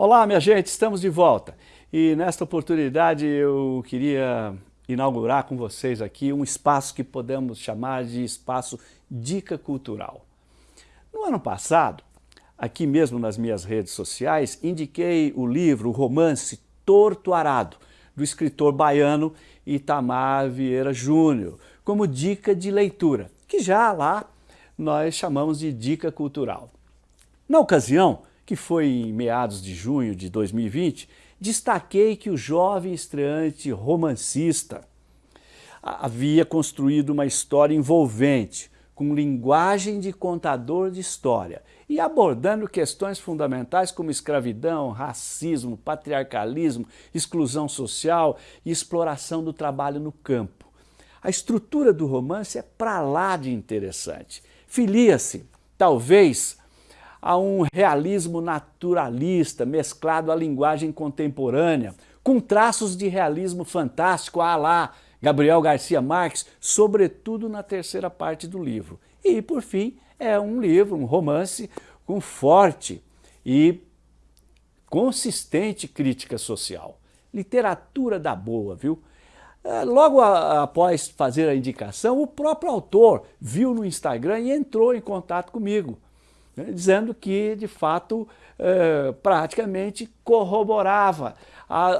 Olá, minha gente, estamos de volta. E nesta oportunidade eu queria inaugurar com vocês aqui um espaço que podemos chamar de espaço Dica Cultural. No ano passado, aqui mesmo nas minhas redes sociais, indiquei o livro, o romance Torto Arado, do escritor baiano Itamar Vieira Júnior, como dica de leitura, que já lá nós chamamos de dica cultural. Na ocasião, que foi em meados de junho de 2020, destaquei que o jovem estreante romancista havia construído uma história envolvente, com linguagem de contador de história e abordando questões fundamentais como escravidão, racismo, patriarcalismo, exclusão social e exploração do trabalho no campo. A estrutura do romance é para lá de interessante. Filia-se, talvez, a um realismo naturalista mesclado à linguagem contemporânea, com traços de realismo fantástico a lá Gabriel Garcia Marques, sobretudo na terceira parte do livro. E, por fim, é um livro, um romance com forte e consistente crítica social. Literatura da boa, viu? É, logo após fazer a indicação, o próprio autor viu no Instagram e entrou em contato comigo né, dizendo que, de fato, é, praticamente corroborava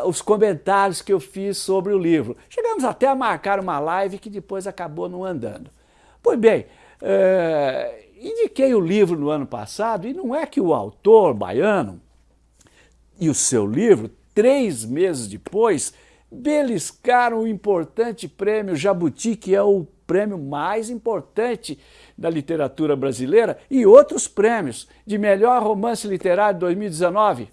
os comentários que eu fiz sobre o livro. Chegamos até a marcar uma live que depois acabou não andando. Pois bem, é, indiquei o livro no ano passado e não é que o autor baiano e o seu livro, três meses depois, beliscaram o importante prêmio Jabuti, que é o prêmio mais importante da literatura brasileira, e outros prêmios de melhor romance literário 2019.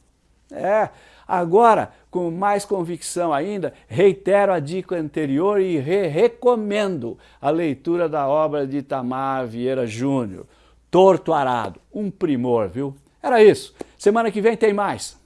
É, agora, com mais convicção ainda, reitero a dica anterior e re recomendo a leitura da obra de Itamar Vieira Júnior, Torto Arado, um primor, viu? Era isso. Semana que vem tem mais.